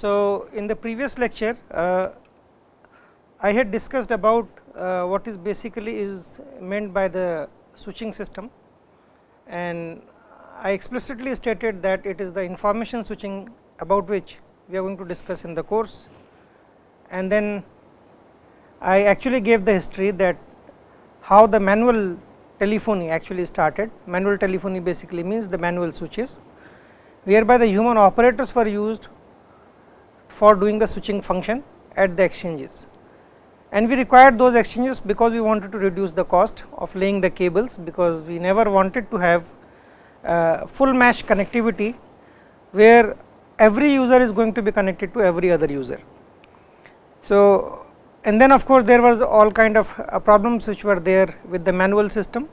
So, in the previous lecture uh, I had discussed about uh, what is basically is meant by the switching system and I explicitly stated that it is the information switching about which we are going to discuss in the course and then I actually gave the history that how the manual telephony actually started. Manual telephony basically means the manual switches, whereby the human operators were used for doing the switching function at the exchanges. And we required those exchanges because we wanted to reduce the cost of laying the cables, because we never wanted to have uh, full mesh connectivity, where every user is going to be connected to every other user. So, and then of course, there was all kind of uh, problems which were there with the manual system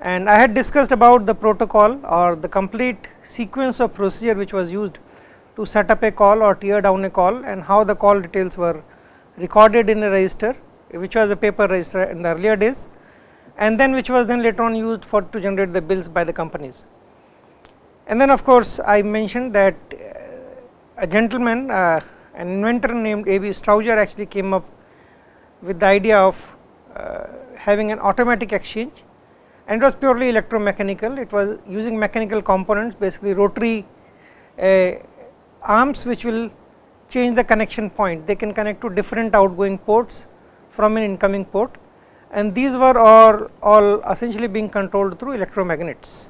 and I had discussed about the protocol or the complete sequence of procedure which was used to set up a call or tear down a call and how the call details were recorded in a register which was a paper register in the earlier days and then which was then later on used for to generate the bills by the companies. And then of course, I mentioned that uh, a gentleman uh, an inventor named A. B. Strowger actually came up with the idea of uh, having an automatic exchange and it was purely electromechanical. It was using mechanical components basically rotary arms which will change the connection point. They can connect to different outgoing ports from an incoming port and these were all, all essentially being controlled through electromagnets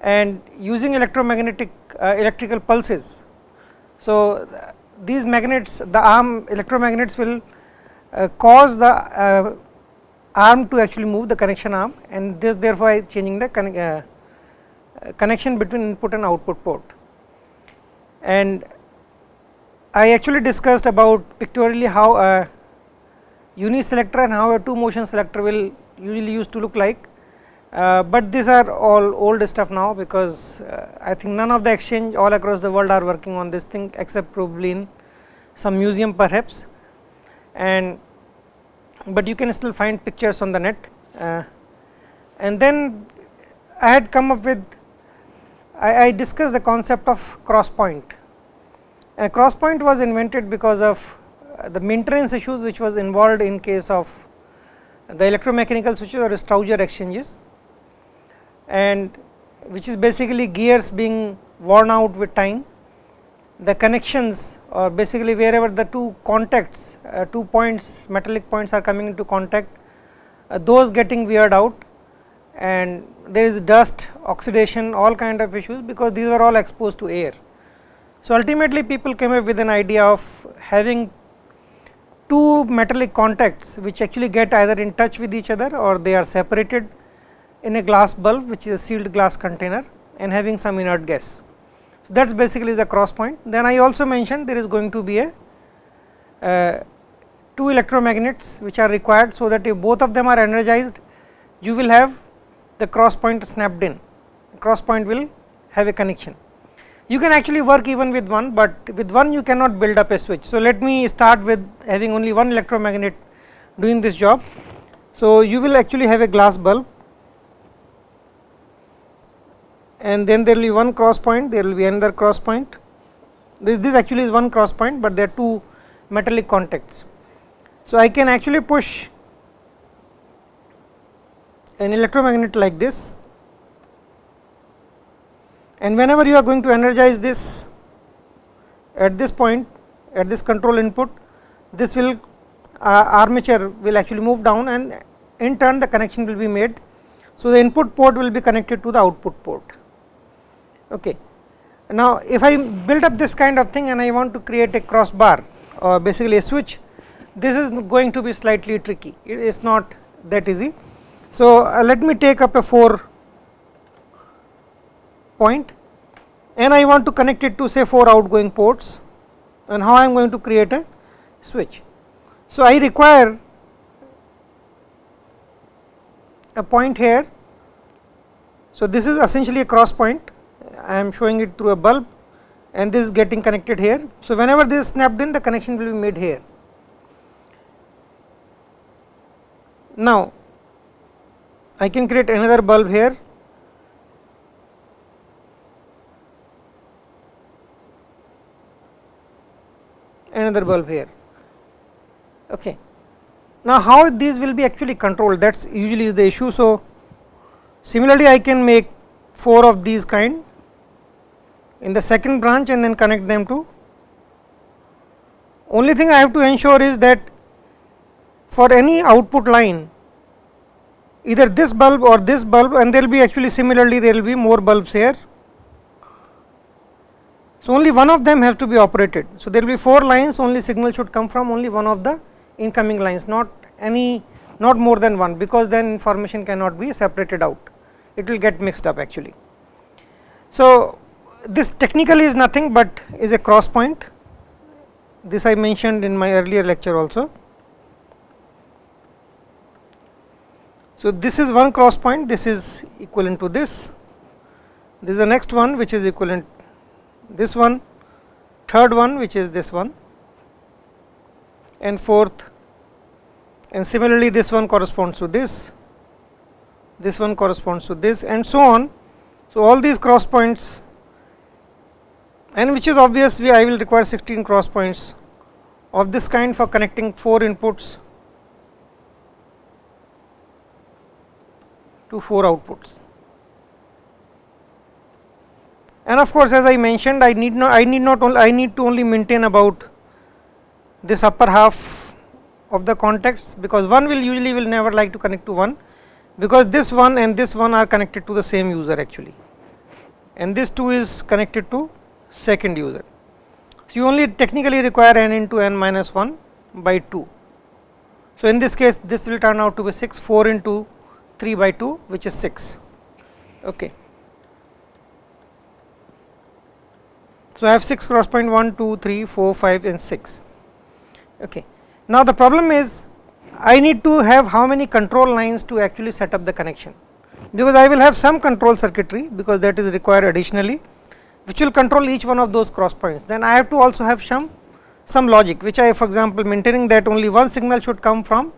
and using electromagnetic uh, electrical pulses. So, these magnets the arm electromagnets will uh, cause the uh, arm to actually move the connection arm and this therefore changing the uh, connection between input and output port. And I actually discussed about pictorially how a uni selector and how a two motion selector will usually used to look like, uh, but these are all old stuff now because uh, I think none of the exchange all across the world are working on this thing except probably in some museum perhaps. And but you can still find pictures on the net. Uh, and then I had come up with I, I discussed the concept of cross point. A cross point was invented because of uh, the maintenance issues which was involved in case of the electromechanical switches or Strowger exchanges and which is basically gears being worn out with time. The connections or basically wherever the two contacts, uh, two points metallic points are coming into contact, uh, those getting weared out and there is dust, oxidation all kind of issues because these are all exposed to air. So, ultimately people came up with an idea of having two metallic contacts which actually get either in touch with each other or they are separated in a glass bulb which is a sealed glass container and having some inert gas. So, that is basically the cross point. Then I also mentioned there is going to be a uh, two electromagnets which are required. So, that if both of them are energized you will have the cross point snapped in cross point will have a connection. You can actually work even with one, but with one you cannot build up a switch. So, let me start with having only one electromagnet doing this job. So, you will actually have a glass bulb and then there will be one cross point, there will be another cross point. This, this actually is one cross point, but there are two metallic contacts. So, I can actually push an electromagnet like this and whenever you are going to energize this at this point at this control input this will uh, armature will actually move down and in turn the connection will be made. So, the input port will be connected to the output port. Okay. Now, if I build up this kind of thing and I want to create a crossbar or basically a switch, this is going to be slightly tricky, it is not that easy. So, uh, let me take up a 4 point and I want to connect it to say 4 outgoing ports and how I am going to create a switch. So, I require a point here. So, this is essentially a cross point I am showing it through a bulb and this is getting connected here. So, whenever this is snapped in the connection will be made here. Now, I can create another bulb here another bulb here. Okay. Now, how these will be actually controlled that is usually the issue. So, similarly I can make 4 of these kind in the second branch and then connect them to only thing I have to ensure is that for any output line either this bulb or this bulb and there will be actually similarly there will be more bulbs here. So, only one of them has to be operated. So, there will be 4 lines only signal should come from only one of the incoming lines not any not more than one because then information cannot be separated out it will get mixed up actually. So, this technically is nothing but is a cross point this I mentioned in my earlier lecture also. So, this is one cross point this is equivalent to this, this is the next one which is equivalent this one, third one which is this one and fourth and similarly this one corresponds to this, this one corresponds to this and so on. So, all these cross points and which is obvious we I will require 16 cross points of this kind for connecting 4 inputs to 4 outputs. And of course, as I mentioned I need not I need not only I need to only maintain about this upper half of the contacts because one will usually will never like to connect to one because this one and this one are connected to the same user actually and this 2 is connected to second user. So, you only technically require n into n minus 1 by 2. So, in this case this will turn out to be 6 4 into 3 by 2 which is 6. Okay. So, I have 6 cross point 1 2 3 4 5 and 6. Okay. Now, the problem is I need to have how many control lines to actually set up the connection because I will have some control circuitry because that is required additionally which will control each one of those cross points. Then I have to also have some some logic which I for example maintaining that only one signal should come from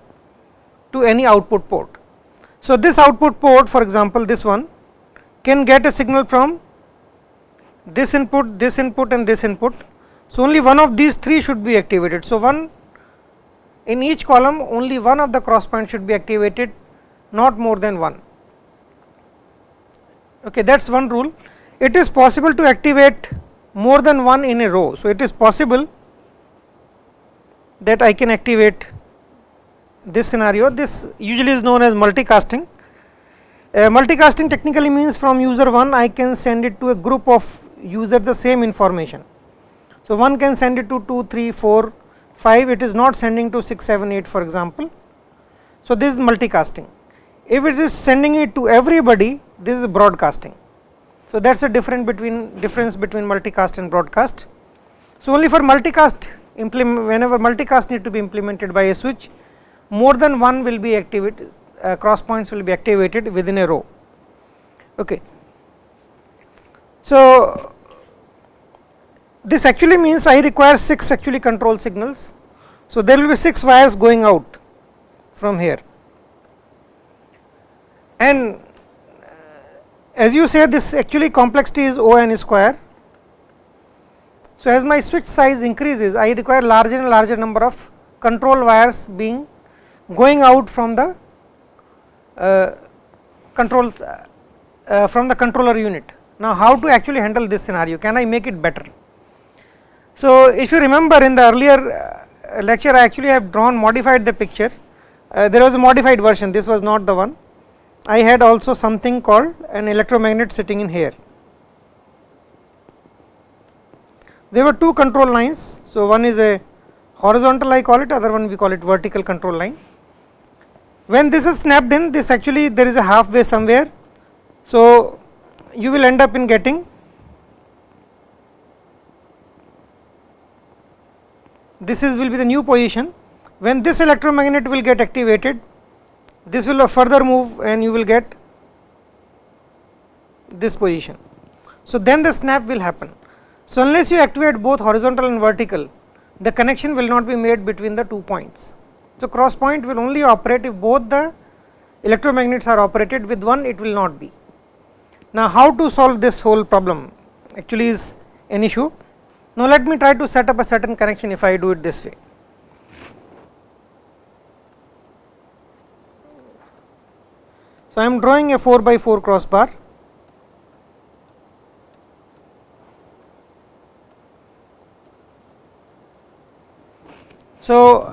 to any output port so, this output port for example, this one can get a signal from this input, this input and this input. So, only one of these three should be activated. So, one in each column only one of the cross points should be activated not more than one. Okay, that is one rule. It is possible to activate more than one in a row. So, it is possible that I can activate this scenario this usually is known as multicasting. Multicasting technically means from user 1 I can send it to a group of user the same information. So, one can send it to 2, 3, 4, 5 it is not sending to 6, 7, 8 for example. So, this is multicasting if it is sending it to everybody this is broadcasting. So, that is a difference between difference between multicast and broadcast. So, only for multicast whenever multicast need to be implemented by a switch more than one will be activated uh, cross points will be activated within a row. Okay. So, this actually means I require 6 actually control signals. So, there will be 6 wires going out from here and uh, as you say this actually complexity is O n square. So, as my switch size increases I require larger and larger number of control wires being going out from the uh, control uh, uh, from the controller unit. Now, how to actually handle this scenario can I make it better. So, if you remember in the earlier uh, lecture I actually have drawn modified the picture uh, there was a modified version this was not the one I had also something called an electromagnet sitting in here. There were two control lines. So, one is a horizontal I call it other one we call it vertical control line when this is snapped in this actually there is a halfway somewhere. So, you will end up in getting this is will be the new position when this electromagnet will get activated this will further move and you will get this position. So, then the snap will happen. So, unless you activate both horizontal and vertical the connection will not be made between the two points. So, cross point will only operate if both the electromagnets are operated with one it will not be. Now, how to solve this whole problem actually is an issue. Now, let me try to set up a certain connection if I do it this way. So, I am drawing a 4 by 4 crossbar So,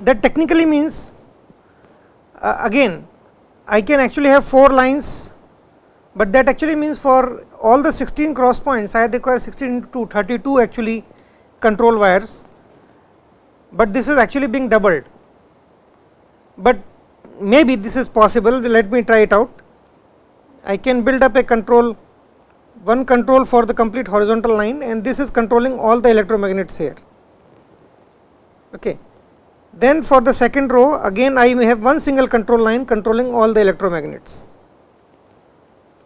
that technically means uh, again I can actually have 4 lines, but that actually means for all the 16 cross points I require 16 to 32 actually control wires, but this is actually being doubled. But maybe this is possible let me try it out. I can build up a control one control for the complete horizontal line and this is controlling all the electromagnets here. Okay. Then for the second row again I may have one single control line controlling all the electromagnets.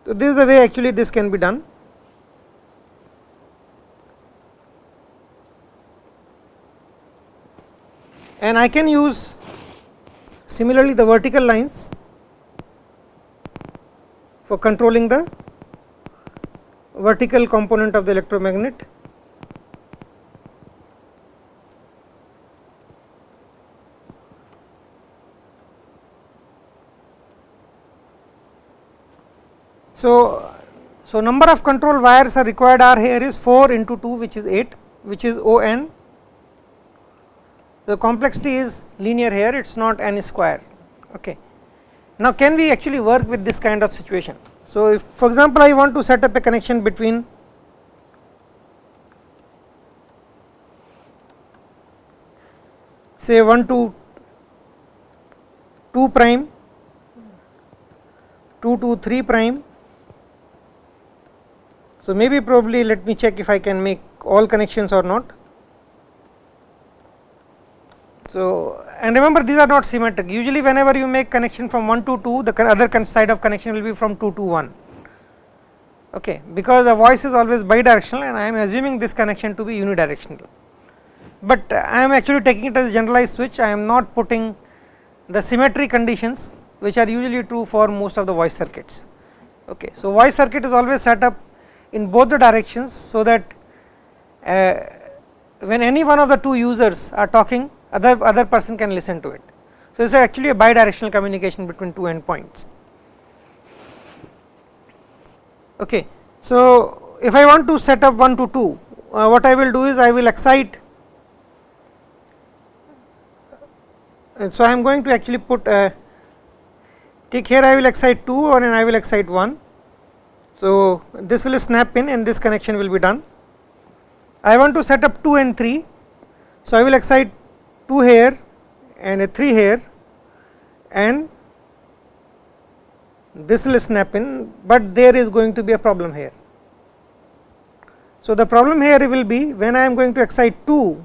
So, this is the way actually this can be done. And I can use similarly the vertical lines for controlling the vertical component of the electromagnet So, so number of control wires are required are here is 4 into 2 which is 8 which is O n. The complexity is linear here it is not n square. Okay. Now, can we actually work with this kind of situation? So, if for example, I want to set up a connection between say 1 to 2 prime 2 to 3 prime so, maybe probably let me check if I can make all connections or not. So, and remember these are not symmetric usually whenever you make connection from 1 to 2 the other side of connection will be from 2 to 1 okay because the voice is always bidirectional and I am assuming this connection to be unidirectional. But I am actually taking it as a generalized switch I am not putting the symmetry conditions which are usually true for most of the voice circuits okay. So, voice circuit is always set up in both the directions so that uh, when any one of the two users are talking other other person can listen to it. So, this is actually a bidirectional communication between two endpoints. Okay. So, if I want to set up 1 to 2 uh, what I will do is I will excite uh, so I am going to actually put uh, take here I will excite 2 and I will excite 1 so, this will snap in and this connection will be done. I want to set up 2 and 3. So, I will excite 2 here and a 3 here and this will snap in, but there is going to be a problem here. So, the problem here will be when I am going to excite 2.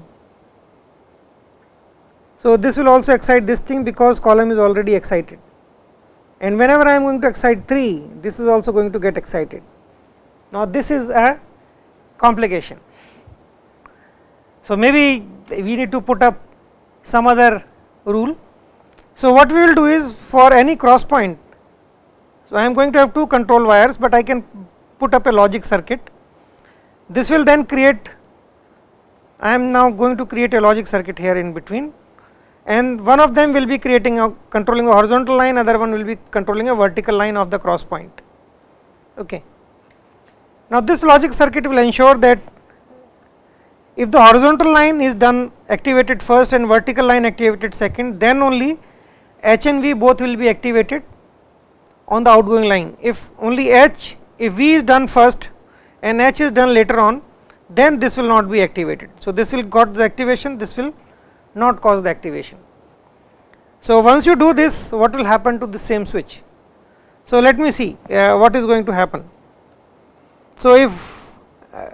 So, this will also excite this thing because column is already excited and whenever I am going to excite 3 this is also going to get excited. Now, this is a complication. So, maybe we need to put up some other rule. So, what we will do is for any cross point, so I am going to have two control wires, but I can put up a logic circuit. This will then create, I am now going to create a logic circuit here in between and one of them will be creating a controlling a horizontal line other one will be controlling a vertical line of the cross point. Okay. Now this logic circuit will ensure that if the horizontal line is done activated first and vertical line activated second then only h and v both will be activated on the outgoing line. If only h if v is done first and h is done later on then this will not be activated. So this will got the activation this will not cause the activation. So, once you do this what will happen to the same switch. So, let me see uh, what is going to happen. So, if uh,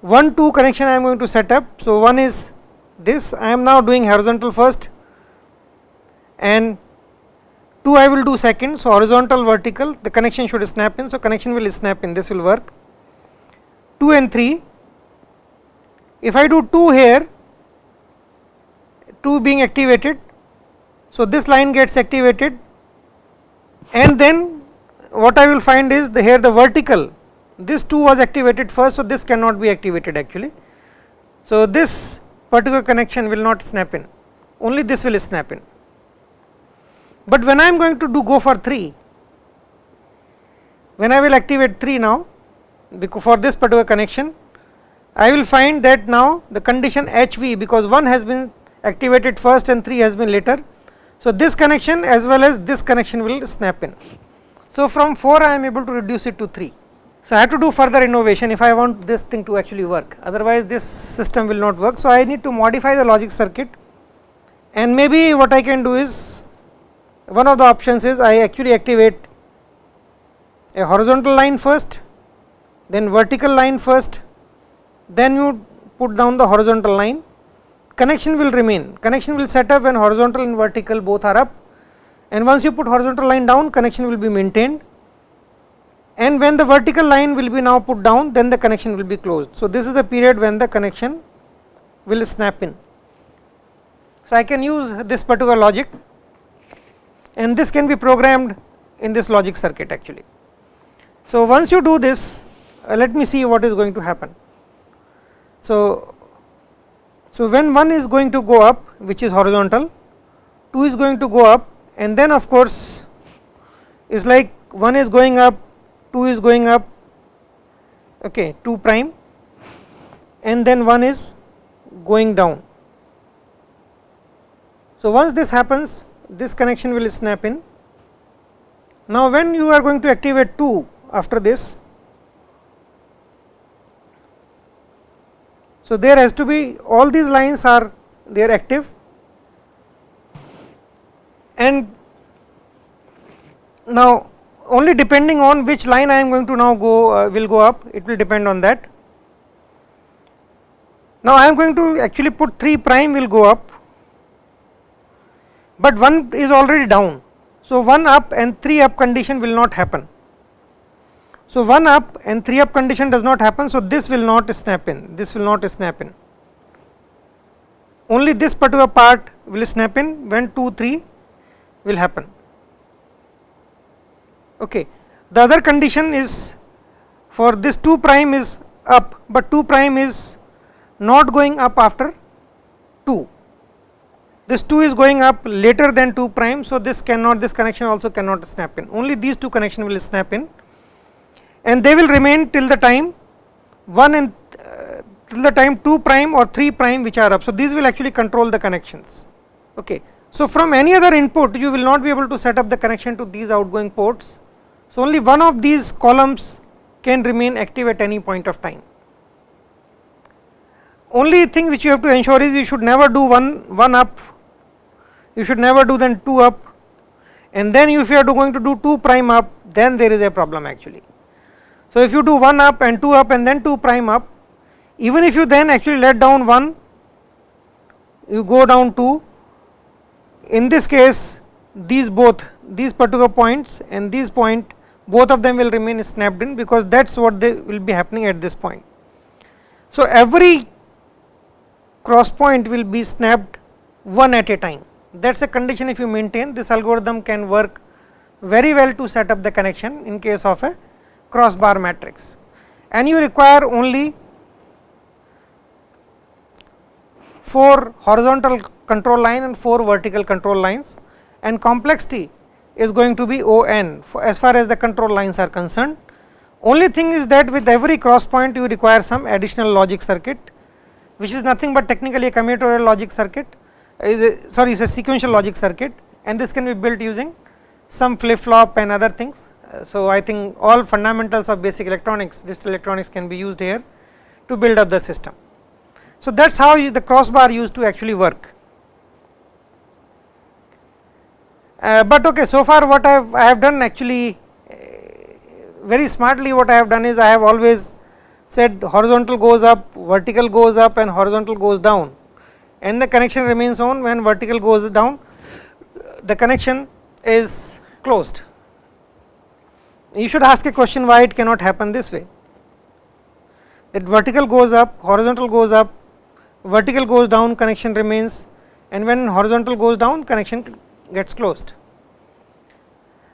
1 2 connection I am going to set up. So, one is this I am now doing horizontal first and 2 I will do second. So, horizontal vertical the connection should snap in. So, connection will snap in this will work 2 and 3 if I do 2 here 2 being activated. So, this line gets activated and then what I will find is the here the vertical this 2 was activated first. So, this cannot be activated actually. So, this particular connection will not snap in only this will snap in, but when I am going to do go for 3 when I will activate 3 now because for this particular connection I will find that now the condition HV because 1 has been activated first and 3 has been later. So, this connection as well as this connection will snap in. So, from 4 I am able to reduce it to 3. So, I have to do further innovation if I want this thing to actually work otherwise this system will not work. So, I need to modify the logic circuit and maybe what I can do is one of the options is I actually activate a horizontal line first then vertical line first then you put down the horizontal line connection will remain connection will set up when horizontal and vertical both are up and once you put horizontal line down connection will be maintained and when the vertical line will be now put down then the connection will be closed. So, this is the period when the connection will snap in. So, I can use this particular logic and this can be programmed in this logic circuit actually. So, once you do this uh, let me see what is going to happen. So, so when 1 is going to go up which is horizontal 2 is going to go up and then of course is like 1 is going up 2 is going up okay 2 prime and then 1 is going down. So, once this happens this connection will snap in. Now, when you are going to activate 2 after this So, there has to be all these lines are they are active and now only depending on which line I am going to now go uh, will go up it will depend on that. Now, I am going to actually put 3 prime will go up, but 1 is already down. So, 1 up and 3 up condition will not happen. So, 1 up and 3 up condition does not happen. So, this will not snap in, this will not snap in. Only this particular part will snap in when 2 3 will happen. Okay. The other condition is for this 2 prime is up, but 2 prime is not going up after 2. This 2 is going up later than 2 prime. So, this cannot this connection also cannot snap in only these two connection will snap in and they will remain till the time 1 and uh, till the time 2 prime or 3 prime which are up. So, these will actually control the connections. Okay. So, from any other input you will not be able to set up the connection to these outgoing ports. So, only one of these columns can remain active at any point of time. Only thing which you have to ensure is you should never do one, one up, you should never do then 2 up and then if you are going to do 2 prime up then there is a problem actually. So, if you do 1 up and 2 up and then 2 prime up even if you then actually let down 1 you go down 2 in this case these both these particular points and these point both of them will remain snapped in because that is what they will be happening at this point. So, every cross point will be snapped one at a time that is a condition if you maintain this algorithm can work very well to set up the connection in case of a crossbar matrix. And you require only 4 horizontal control line and 4 vertical control lines. And complexity is going to be O n as far as the control lines are concerned. Only thing is that with every cross point you require some additional logic circuit which is nothing but technically a combinatorial logic circuit is a sorry is a sequential logic circuit. And this can be built using some flip flop and other things so, I think all fundamentals of basic electronics digital electronics can be used here to build up the system. So, that is how the crossbar used to actually work. Uh, but okay, so far what I have, I have done actually uh, very smartly what I have done is I have always said horizontal goes up, vertical goes up and horizontal goes down and the connection remains on when vertical goes down the connection is closed you should ask a question why it cannot happen this way that vertical goes up horizontal goes up vertical goes down connection remains and when horizontal goes down connection gets closed.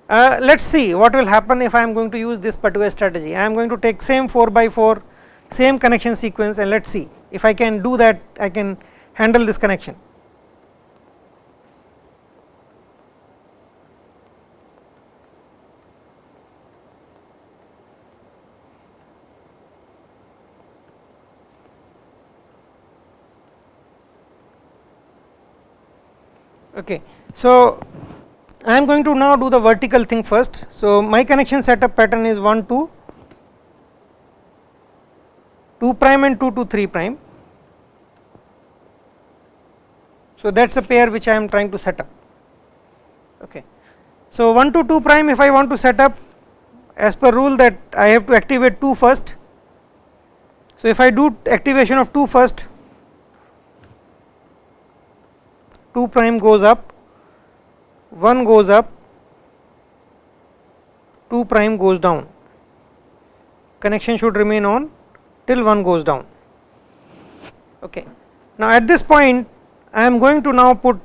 Uh, let us see what will happen if I am going to use this particular strategy I am going to take same 4 by 4 same connection sequence and let us see if I can do that I can handle this connection. Okay. So, I am going to now do the vertical thing first. So, my connection setup pattern is 1 2 2 prime and 2 to 3 prime. So, that is a pair which I am trying to set up. Okay. So, 1 to 2 prime if I want to set up as per rule that I have to activate 2 first. So, if I do activation of 2 first 2 prime goes up 1 goes up 2 prime goes down connection should remain on till 1 goes down okay now at this point I am going to now put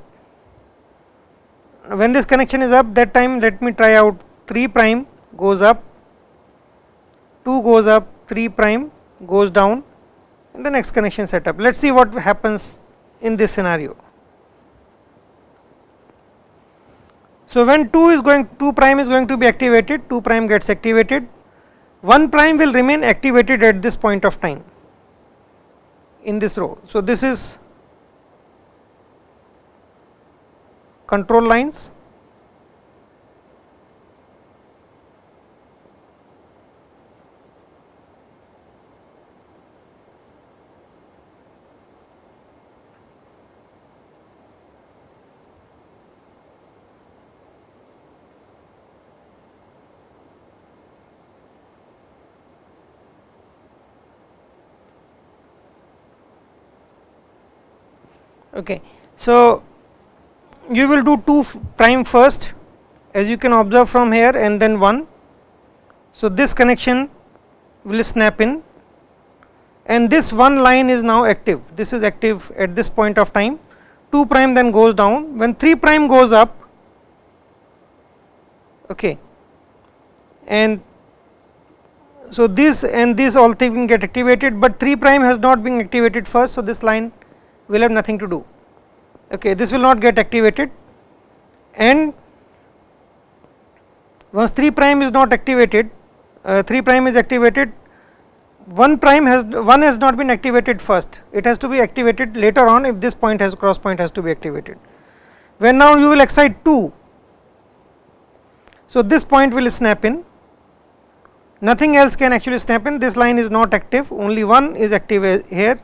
when this connection is up that time let me try out 3 prime goes up 2 goes up 3 prime goes down in the next connection setup let us see what happens in this scenario So, when 2 is going 2 prime is going to be activated 2 prime gets activated 1 prime will remain activated at this point of time in this row. So, this is control lines Okay. So, you will do 2 prime first as you can observe from here and then 1. So, this connection will snap in. And this one line is now active. This is active at this point of time. 2 prime then goes down. When 3 prime goes up okay. And so this and this all thing get activated but 3 prime has not been activated first. So this line will have nothing to do. Okay this will not get activated. And once 3 prime is not activated uh, 3 prime is activated 1 prime has 1 has not been activated first. It has to be activated later on if this point has cross point has to be activated. When now you will excite 2 so this point will snap in. Nothing else can actually snap in. This line is not active. Only one is active here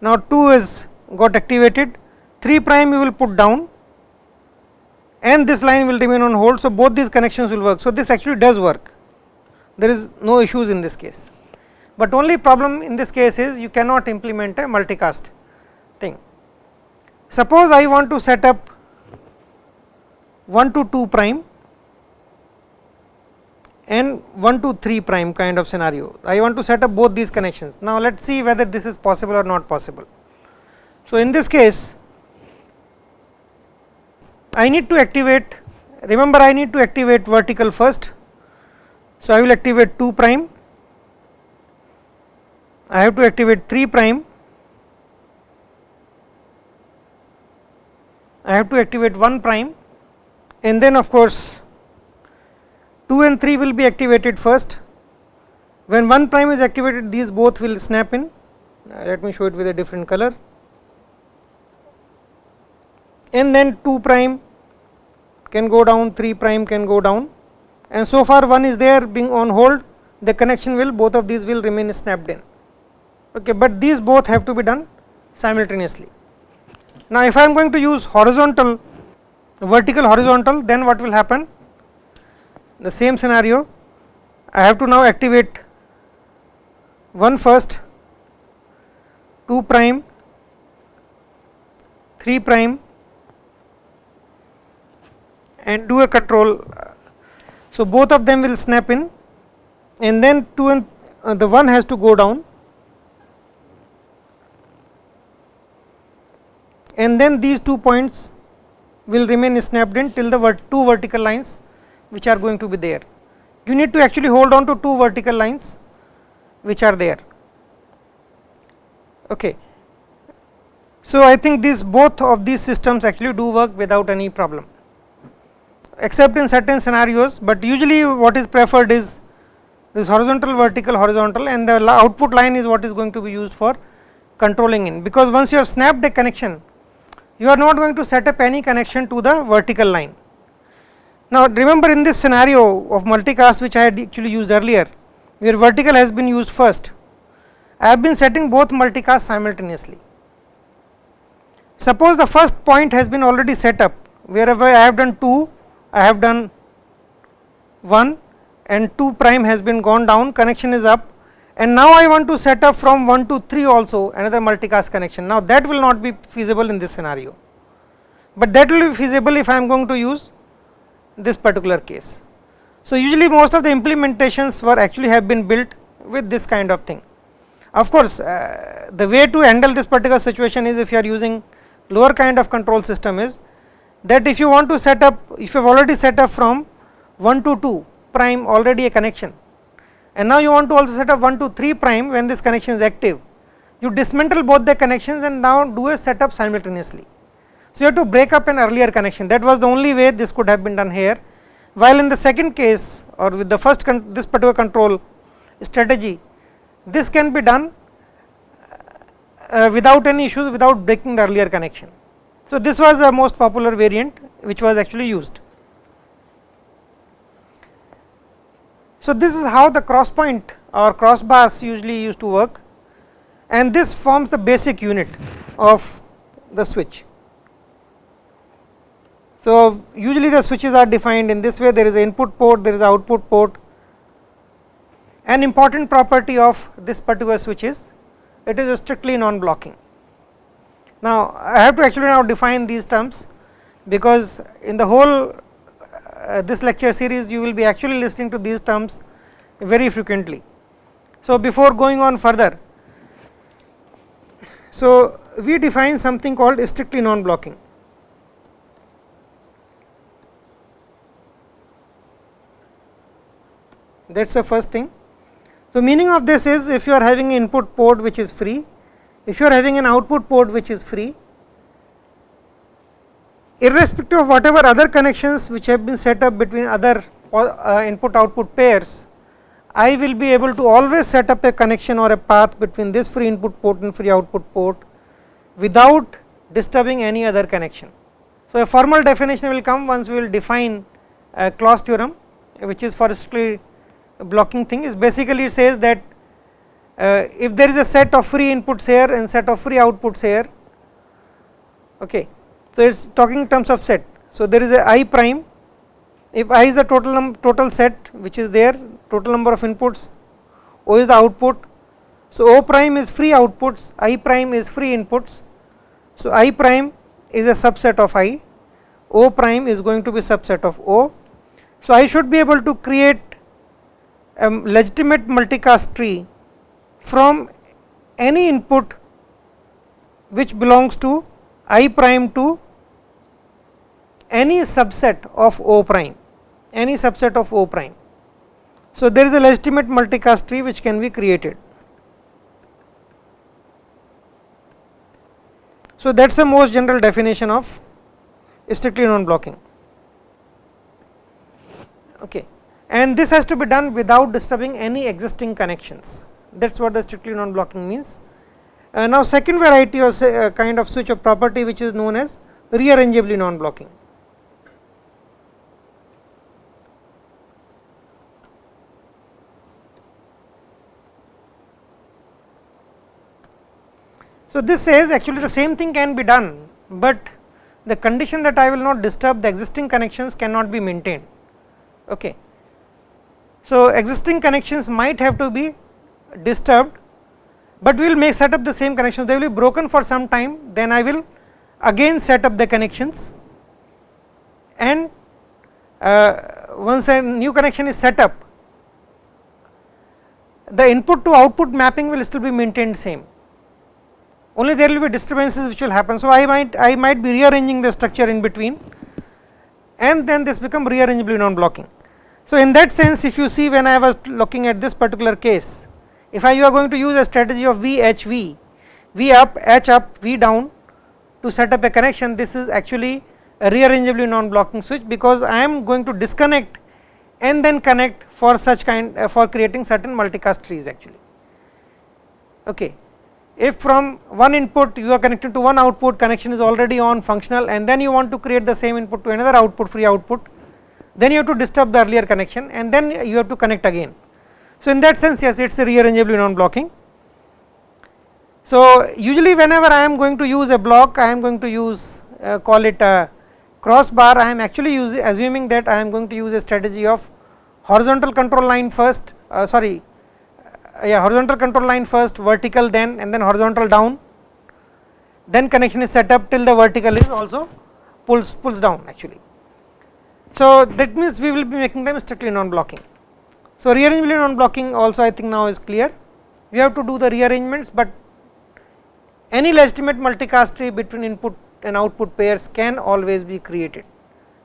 now 2 is got activated 3 prime you will put down and this line will remain on hold. So, both these connections will work. So, this actually does work there is no issues in this case, but only problem in this case is you cannot implement a multicast thing. Suppose I want to set up 1 to 2 prime and 1 to 3 prime kind of scenario. I want to set up both these connections. Now, let us see whether this is possible or not possible. So, in this case I need to activate remember I need to activate vertical first. So, I will activate 2 prime I have to activate 3 prime I have to activate 1 prime and then of course 2 and 3 will be activated first. When 1 prime is activated these both will snap in. Uh, let me show it with a different color. And then 2 prime can go down 3 prime can go down. And so far one is there being on hold. The connection will both of these will remain snapped in. Okay but these both have to be done simultaneously. Now if i am going to use horizontal vertical horizontal then what will happen the same scenario i have to now activate one first 2 prime 3 prime and do a control. So, both of them will snap in and then 2 and uh, the one has to go down and then these two points will remain snapped in till the vert two vertical lines which are going to be there. You need to actually hold on to two vertical lines which are there. Okay. So, I think these both of these systems actually do work without any problem except in certain scenarios, but usually what is preferred is this horizontal vertical horizontal and the output line is what is going to be used for controlling in because once you have snapped a connection you are not going to set up any connection to the vertical line. Now remember in this scenario of multicast which I had actually used earlier where vertical has been used first I have been setting both multicast simultaneously. Suppose the first point has been already set up wherever I have done 2 I have done 1 and 2 prime has been gone down connection is up and now I want to set up from 1 to 3 also another multicast connection. Now that will not be feasible in this scenario, but that will be feasible if I am going to use this particular case. So usually most of the implementations were actually have been built with this kind of thing. Of course, uh, the way to handle this particular situation is if you are using lower kind of control system is that if you want to set up if you have already set up from 1 to 2 prime already a connection and now you want to also set up 1 to 3 prime when this connection is active you dismantle both the connections and now do a setup simultaneously. So, you have to break up an earlier connection that was the only way this could have been done here while in the second case or with the first this particular control strategy this can be done uh, without any issues without breaking the earlier connection. So, this was a most popular variant which was actually used. So, this is how the cross point or cross bars usually used to work and this forms the basic unit of the switch. So, usually the switches are defined in this way there is an input port there is an output port an important property of this particular switch is it is strictly non blocking now, I have to actually now define these terms because in the whole uh, this lecture series you will be actually listening to these terms very frequently. So, before going on further, so we define something called strictly non blocking. That is the first thing. So, meaning of this is if you are having an input port which is free if you are having an output port which is free irrespective of whatever other connections which have been set up between other uh, input output pairs I will be able to always set up a connection or a path between this free input port and free output port without disturbing any other connection. So, a formal definition will come once we will define a Clos theorem which is for strictly blocking thing is basically it says that uh, if there is a set of free inputs here and set of free outputs here okay. So it is talking in terms of set. So there is a i prime. If i is the total total set which is there total number of inputs o is the output. So o prime is free outputs i prime is free inputs. So i prime is a subset of i o prime is going to be subset of o. So i should be able to create a legitimate multicast tree from any input which belongs to i prime to any subset of O prime, any subset of O prime. So, there is a legitimate multicast tree which can be created. So, that is the most general definition of strictly non blocking. Okay. And this has to be done without disturbing any existing connections that is what the strictly non blocking means. Uh, now, second variety or say, uh, kind of switch of property which is known as rearrangeably non blocking. So, this says actually the same thing can be done, but the condition that I will not disturb the existing connections cannot be maintained. Okay. So, existing connections might have to be disturbed, but we will make set up the same connections they will be broken for some time then I will again set up the connections and uh, once a new connection is set up the input to output mapping will still be maintained same only there will be disturbances which will happen. So, I might I might be rearranging the structure in between and then this become rearrangeably non blocking. So, in that sense if you see when I was looking at this particular case if I you are going to use a strategy of VHV, V up, H up, V down to set up a connection this is actually a rearrangeably non blocking switch because I am going to disconnect and then connect for such kind uh, for creating certain multicast trees actually. Okay. If from one input you are connected to one output connection is already on functional and then you want to create the same input to another output free output then you have to disturb the earlier connection and then you have to connect again. So, in that sense yes it is a rearrangeably non blocking. So, usually whenever I am going to use a block I am going to use uh, call it a crossbar I am actually using assuming that I am going to use a strategy of horizontal control line first uh, sorry uh, yeah horizontal control line first vertical then and then horizontal down then connection is set up till the vertical is also pulls pulls down actually. So, that means we will be making them strictly non blocking. So, rearrangeably non blocking also I think now is clear we have to do the rearrangements, but any legitimate multicast tree between input and output pairs can always be created,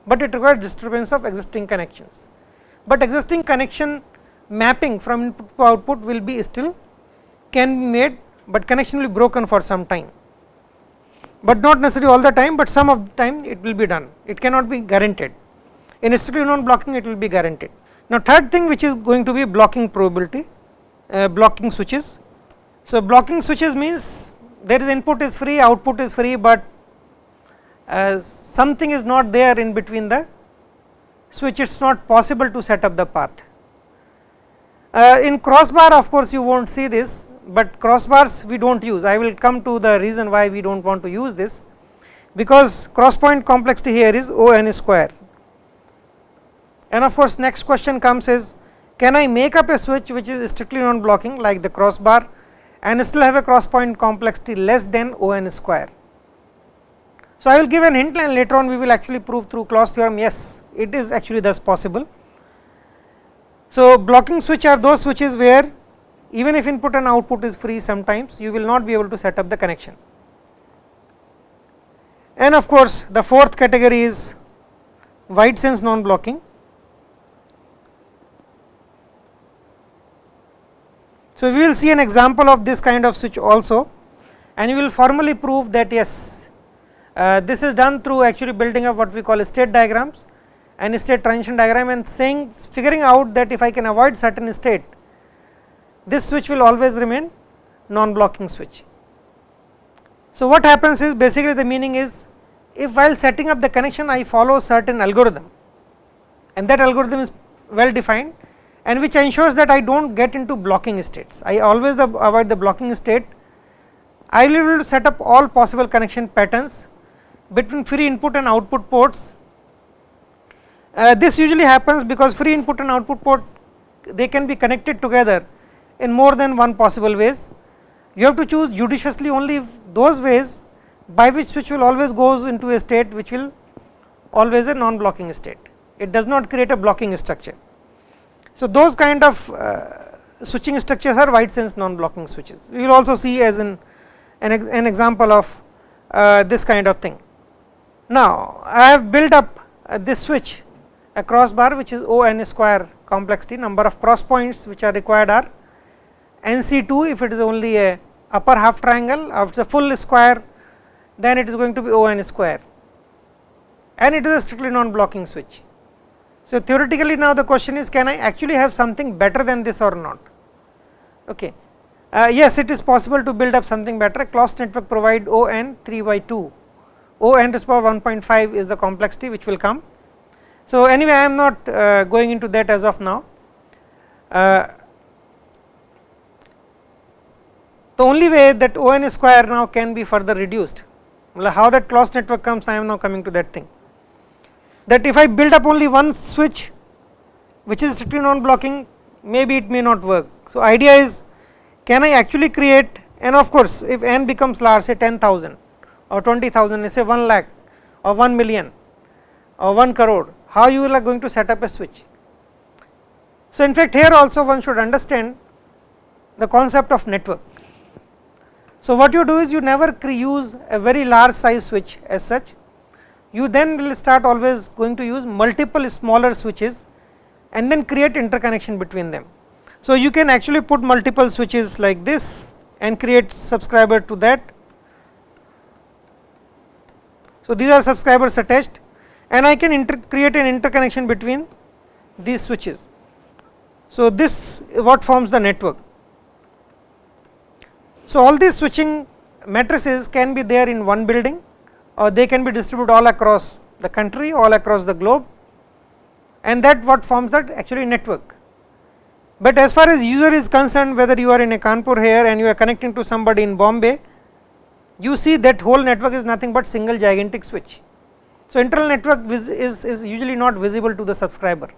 but it requires disturbance of existing connections. But existing connection mapping from input to output will be still can be made, but connection will be broken for some time, but not necessarily all the time, but some of the time it will be done, it cannot be guaranteed. In strictly non blocking it will be guaranteed. Now, third thing which is going to be blocking probability, uh, blocking switches. So, blocking switches means there is input is free, output is free, but as something is not there in between the switch it is not possible to set up the path. Uh, in crossbar of course you will not see this, but crossbars we do not use I will come to the reason why we do not want to use this because cross point complexity here is O n square and of course next question comes is can I make up a switch which is strictly non blocking like the crossbar and still have a cross point complexity less than O n square so, I will give an hint and later on we will actually prove through Clos theorem yes it is actually thus possible. So, blocking switch are those switches where even if input and output is free sometimes you will not be able to set up the connection. And of course, the fourth category is wide sense non blocking. So, we will see an example of this kind of switch also and you will formally prove that yes uh, this is done through actually building up what we call state diagrams and state transition diagram and saying figuring out that if I can avoid certain state this switch will always remain non blocking switch. So, what happens is basically the meaning is if while setting up the connection I follow certain algorithm and that algorithm is well defined and which ensures that I do not get into blocking states. I always the avoid the blocking state, I will be able to set up all possible connection patterns between free input and output ports. Uh, this usually happens because free input and output port they can be connected together in more than one possible ways. You have to choose judiciously only those ways by which switch will always goes into a state which will always a non blocking state. It does not create a blocking structure. So, those kind of uh, switching structures are wide sense non blocking switches. We will also see as an, an, an example of uh, this kind of thing. Now, I have built up uh, this switch a crossbar which is O n square complexity number of cross points which are required are n c 2 if it is only a upper half triangle if it is a full square then it is going to be O n square and it is a strictly non blocking switch. So, theoretically now the question is can I actually have something better than this or not. Okay. Uh, yes, it is possible to build up something better Clos network provide O n 3 by 2 O n to the power 1.5 is the complexity which will come. So, anyway I am not uh, going into that as of now. Uh, the only way that O n square now can be further reduced, how that Clos network comes I am now coming to that thing. That if I build up only one switch which is strictly non blocking maybe it may not work. So, idea is can I actually create and of course, if n becomes large say 10,000 or 20,000 say 1 lakh or 1 million or 1 crore, how you are going to set up a switch. So, in fact, here also one should understand the concept of network. So, what you do is you never use a very large size switch as such, you then will start always going to use multiple smaller switches and then create interconnection between them. So, you can actually put multiple switches like this and create subscriber to that. So, these are subscribers attached and I can create an interconnection between these switches. So, this what forms the network. So, all these switching matrices can be there in one building or they can be distributed all across the country all across the globe and that what forms that actually network. But as far as user is concerned whether you are in a Kanpur here and you are connecting to somebody in Bombay you see that whole network is nothing but single gigantic switch. So, internal network is, is usually not visible to the subscriber.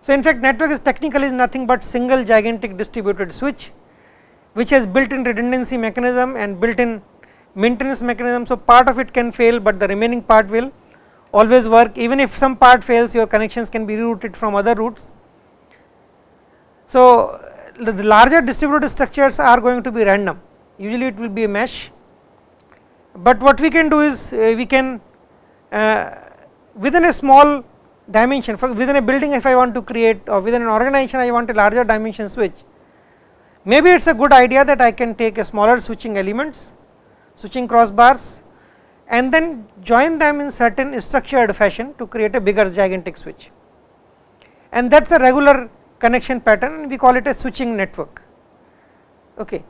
So, in fact network is technically is nothing but single gigantic distributed switch which has built in redundancy mechanism and built in maintenance mechanism. So, part of it can fail, but the remaining part will always work even if some part fails your connections can be rerouted from other routes. So, the larger distributed structures are going to be random usually it will be a mesh, but what we can do is uh, we can uh, within a small dimension for within a building if I want to create or within an organization I want a larger dimension switch maybe it is a good idea that I can take a smaller switching elements switching crossbars and then join them in certain structured fashion to create a bigger gigantic switch and that is a regular connection pattern we call it a switching network. Okay.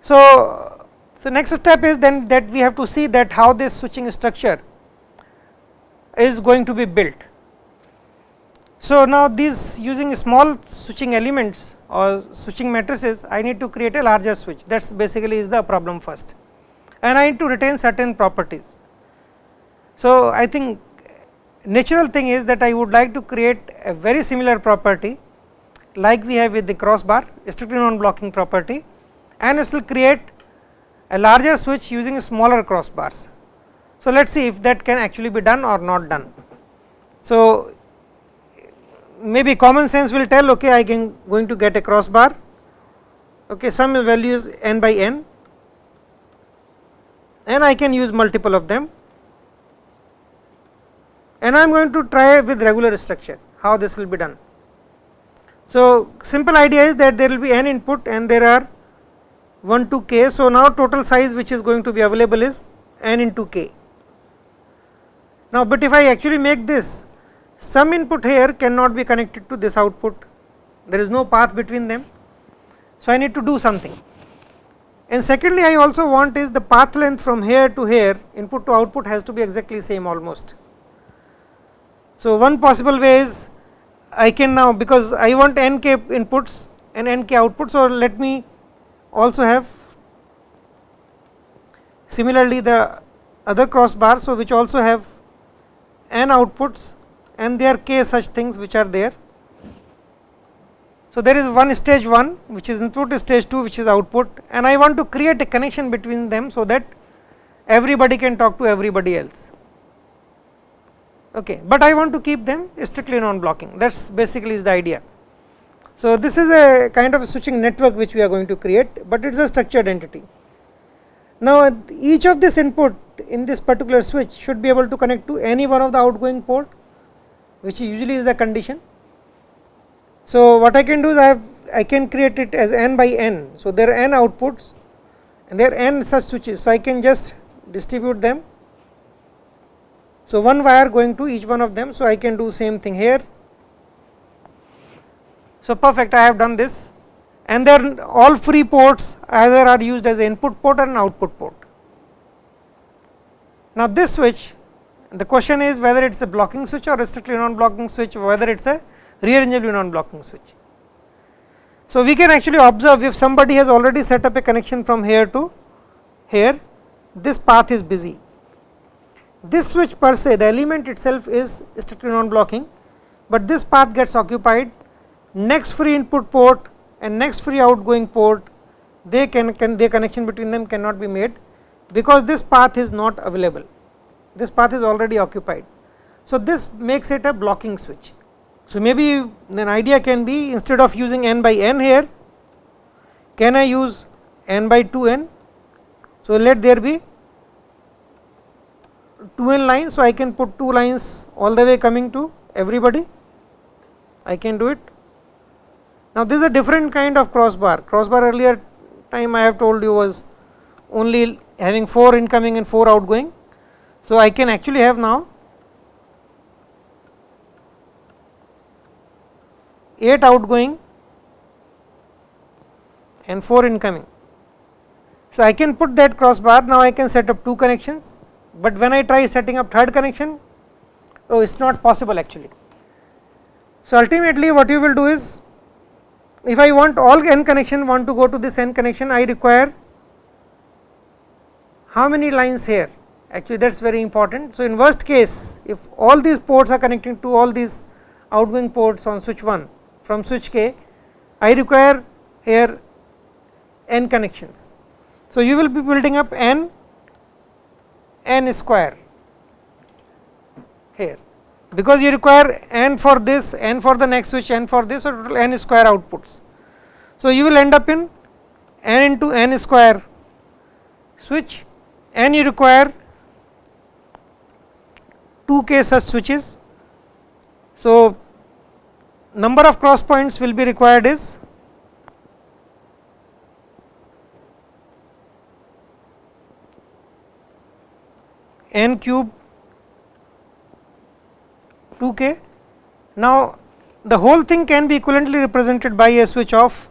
So, so next step is then that we have to see that how this switching structure is going to be built. So, now these using small switching elements or switching matrices I need to create a larger switch that is basically is the problem first and I need to retain certain properties. So, I think natural thing is that I would like to create a very similar property like we have with the crossbar strictly non blocking property and still create a larger switch using smaller crossbars. So, let us see if that can actually be done or not done. So, maybe common sense will tell okay I can going to get a crossbar okay some value is n by n and I can use multiple of them and I am going to try with regular structure how this will be done. So, simple idea is that there will be n input and there are 1 to k. So, now total size which is going to be available is n into k. Now, but if I actually make this some input here cannot be connected to this output, there is no path between them. So, I need to do something and secondly I also want is the path length from here to here input to output has to be exactly same almost. So, one possible way is I can now because I want n k inputs and n k outputs. So, let me also have similarly the other crossbar. So, which also have n outputs and there k such things which are there. So, there is one stage 1 which is input stage 2 which is output and I want to create a connection between them so that everybody can talk to everybody else okay but I want to keep them strictly non blocking that is basically is the idea. So, this is a kind of a switching network which we are going to create, but it is a structured entity. Now, each of this input in this particular switch should be able to connect to any one of the outgoing port which usually is the condition. So, what I can do is I have I can create it as n by n. So, there are n outputs and there are n such switches. So, I can just distribute them. So, one wire going to each one of them. So, I can do same thing here so, perfect I have done this and then all free ports either are used as input port or output port. Now, this switch the question is whether it is a blocking switch or strictly non blocking switch whether it is a rearrangeably non blocking switch. So, we can actually observe if somebody has already set up a connection from here to here this path is busy. This switch per se the element itself is strictly non blocking, but this path gets occupied next free input port and next free outgoing port they can, can their connection between them cannot be made because this path is not available this path is already occupied. So, this makes it a blocking switch. So, maybe an idea can be instead of using n by n here can I use n by 2 n. So, let there be 2 n lines. So, I can put 2 lines all the way coming to everybody I can do it now, this is a different kind of crossbar, crossbar earlier time I have told you was only having 4 incoming and 4 outgoing. So, I can actually have now 8 outgoing and 4 incoming. So, I can put that crossbar now I can set up 2 connections, but when I try setting up third connection oh it is not possible actually. So, ultimately what you will do is if I want all n connection want to go to this n connection I require how many lines here actually that is very important. So, in worst case if all these ports are connecting to all these outgoing ports on switch 1 from switch k I require here n connections. So, you will be building up n n square here because you require n for this, n for the next switch, n for this or total n square outputs. So, you will end up in n into n square switch n you require 2 k such switches. So, number of cross points will be required is n cube 2k. Now, the whole thing can be equivalently represented by a switch of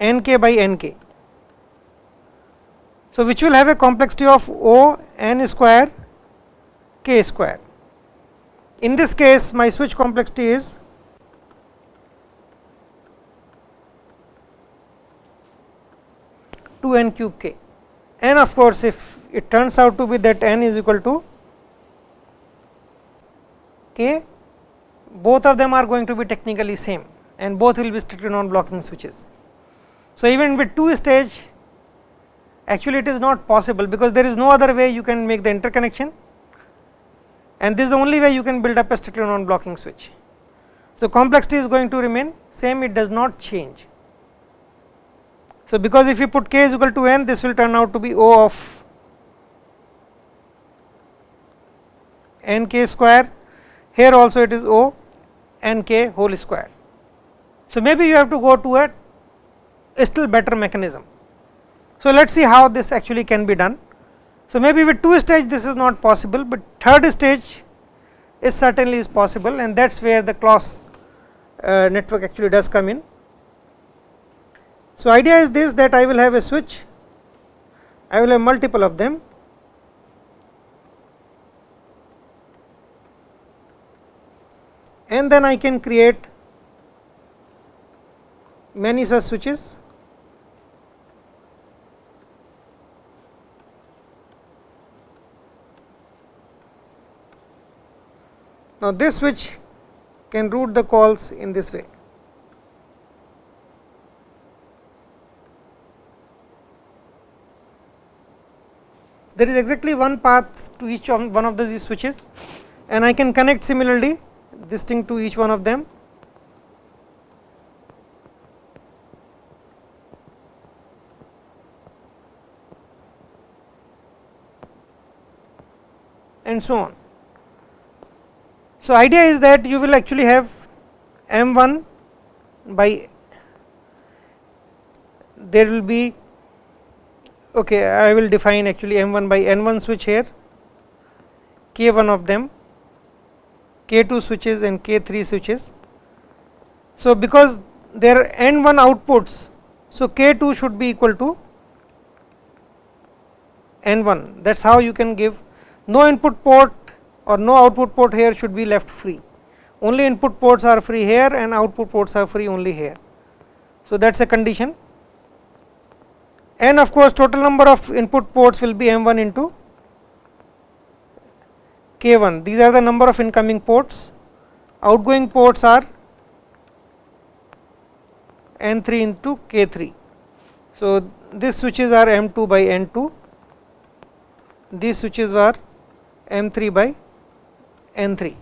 nk by nk. So, which will have a complexity of O n square k square. In this case my switch complexity is two n cube k and of course, if it turns out to be that n is equal to k both of them are going to be technically same and both will be strictly non blocking switches. So, even with 2 stage actually it is not possible because there is no other way you can make the interconnection and this is the only way you can build up a strictly non blocking switch. So, complexity is going to remain same it does not change. So, because if you put k is equal to n this will turn out to be O of n k square here also it is O n k whole square. So, maybe you have to go to a, a still better mechanism. So, let us see how this actually can be done. So, maybe with 2 stage this is not possible, but third stage is certainly is possible and that is where the Clos uh, network actually does come in. So, idea is this that I will have a switch, I will have multiple of them and then I can create many such switches Now, this switch can route the calls in this way. There is exactly one path to each of one of these switches and I can connect similarly this thing to each one of them and so on. So, idea is that you will actually have m 1 by there will be okay I will define actually m 1 by n 1 switch here k 1 of them k 2 switches and k 3 switches. So, because there are n 1 outputs, so k 2 should be equal to n 1 that is how you can give no input port or no output port here should be left free. Only input ports are free here and output ports are free only here. So, that is a condition. And of course, total number of input ports will be m 1 into k 1 these are the number of incoming ports. Outgoing ports are n 3 into k 3. So, these switches are m 2 by n 2 these switches are m 3 by n 3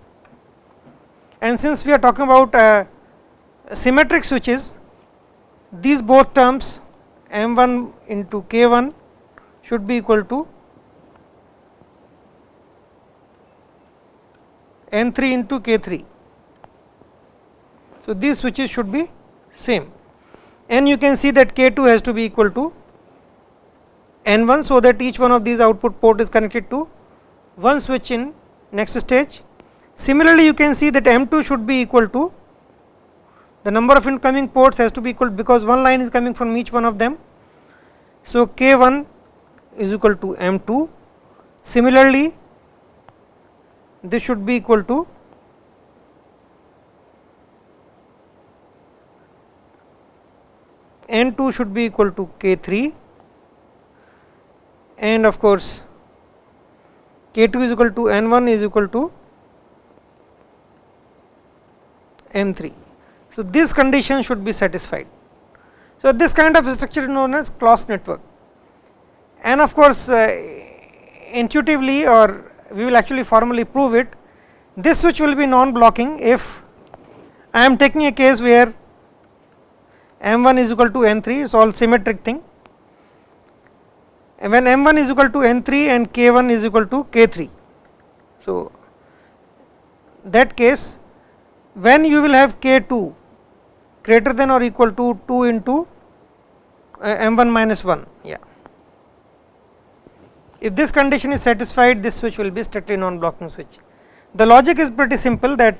and since we are talking about uh, symmetric switches these both terms m 1 into k 1 should be equal to n 3 into k 3. So, these switches should be same and you can see that K2 has to be equal to N1 so that each one of these output port is connected to one switch in next stage. Similarly, you can see that M2 should be equal to the number of incoming ports has to be equal because one line is coming from each one of them. So, K1 is equal to M2. Similarly, this should be equal to N2 should be equal to K3 and of course, K2 is equal to N1 is equal to M3. So, this condition should be satisfied. So, this kind of structure is known as Clos network and of course, uh, intuitively or we will actually formally prove it this switch will be non blocking if I am taking a case where M1 is equal to N3 it is all symmetric thing when M1 is equal to N3 and K1 is equal to K3. So, that case when you will have K2 greater than or equal to 2 into uh, M1 minus 1 yeah. If this condition is satisfied this switch will be strictly non blocking switch. The logic is pretty simple that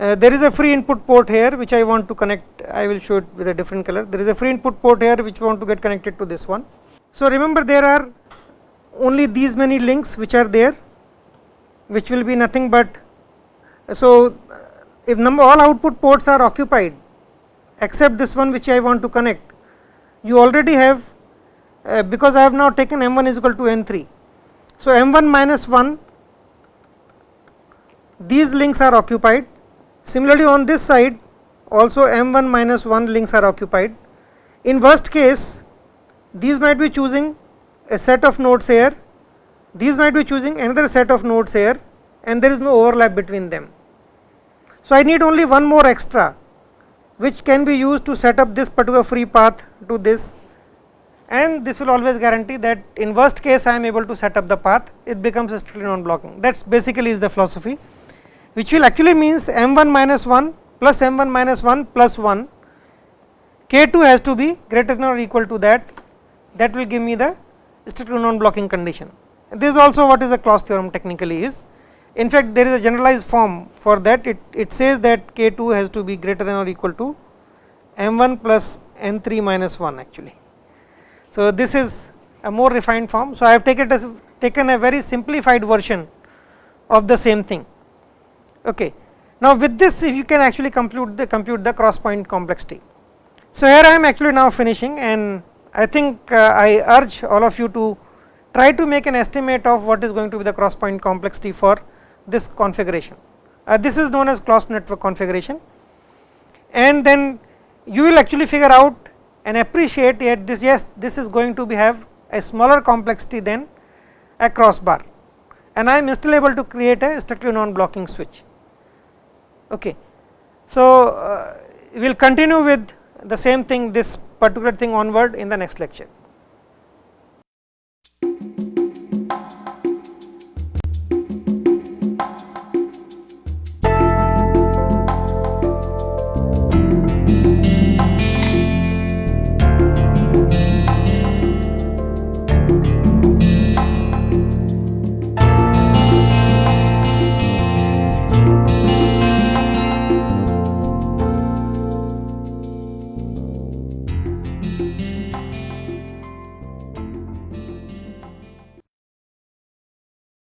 uh, there is a free input port here which I want to connect I will show it with a different color there is a free input port here which want to get connected to this one. So, remember there are only these many links which are there which will be nothing but so if number all output ports are occupied except this one which I want to connect you already have uh, because I have now taken m1 is equal to n3. So, m1 minus 1 these links are occupied Similarly, on this side also M1 minus 1 links are occupied. In worst case, these might be choosing a set of nodes here, these might be choosing another set of nodes here and there is no overlap between them. So, I need only one more extra which can be used to set up this particular free path to this. And this will always guarantee that in worst case I am able to set up the path. It becomes strictly non blocking that is basically is the philosophy which will actually means m1 minus 1 plus m1 minus 1 plus 1 k2 has to be greater than or equal to that that will give me the strictly non blocking condition. This is also what is the Clos theorem technically is. In fact, there is a generalized form for that it, it says that k2 has to be greater than or equal to m1 plus n3 minus 1 actually. So, this is a more refined form. So, I have taken, as, taken a very simplified version of the same thing. Okay. Now, with this if you can actually compute the compute the cross point complexity. So, here I am actually now finishing and I think uh, I urge all of you to try to make an estimate of what is going to be the cross point complexity for this configuration. Uh, this is known as cross network configuration and then you will actually figure out and appreciate that this yes this is going to be have a smaller complexity than a crossbar and I am still able to create a strictly non blocking switch. Okay. So, uh, we will continue with the same thing this particular thing onward in the next lecture.